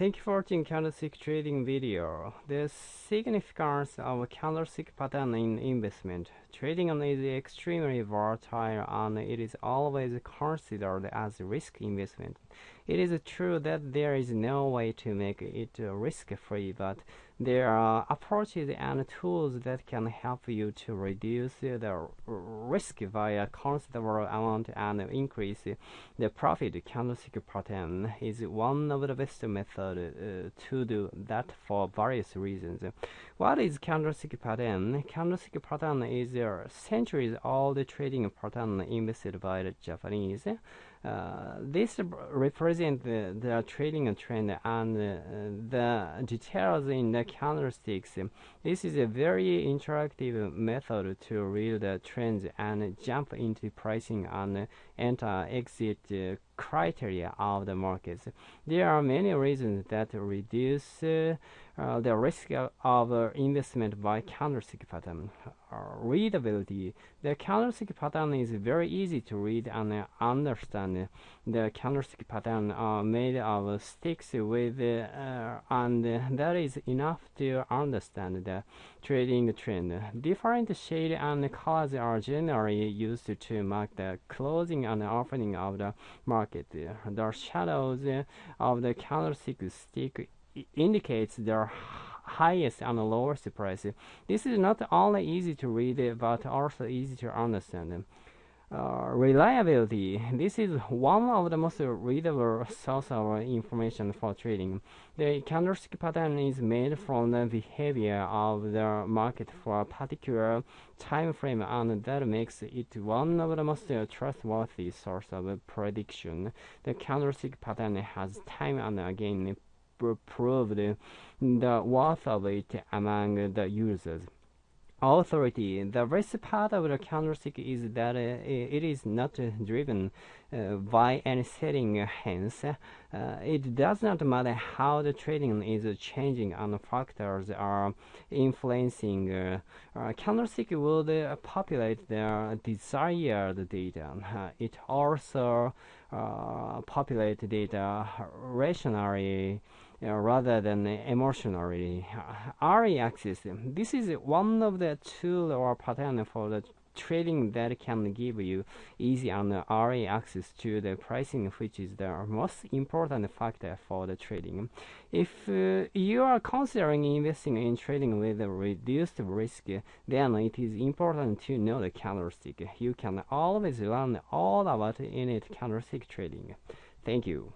thank you for watching candlestick trading video. The significance of candlestick pattern in investment. Trading is extremely volatile and it is always considered as risk investment. It is true that there is no way to make it risk-free, but there are approaches and tools that can help you to reduce the risk via considerable amount and increase the profit. Candlestick pattern is one of the best methods uh, to do that for various reasons. What is candlestick pattern? Candlestick pattern is a centuries-old trading pattern invented by the Japanese. Uh, this represents the, the, trading trend and uh, the details in the candlesticks. This is a very interactive method to read the trends and jump into pricing and enter exit uh, criteria of the markets. There are many reasons that reduce uh, the risk of uh, investment by candlestick pattern. Uh, readability. The candlestick pattern is very easy to read and understand. The candlestick pattern are made of sticks with uh, and that is enough to understand the trading trend. Different shades and colors are generally used to mark the closing and opening of the market. The shadows of the candlestick stick indicates their highest and lowest price. This is not only easy to read, but also easy to understand. Uh, reliability. This is one of the most readable source of information for trading. The candlestick pattern is made from the behavior of the market for a particular time frame, and that makes it one of the most trustworthy source of prediction. The candlestick pattern has time and again proved the worth of it among the users authority. The best part of the candlestick is that uh, it is not uh, driven uh, by any setting. Hence, uh, it does not matter how the trading is changing and factors are influencing. Uh, uh, candlestick will populate the desired data. it also populate data rationally uh, rather than emotionally. RA axis. This is one of the tool or pattern for the trading that can give you easy and RA access to the pricing which is the most important factor for the trading. If uh, you are considering investing in trading with reduced risk, then it is important to know the candlestick. You can always learn all about in it candlestick trading. Thank you.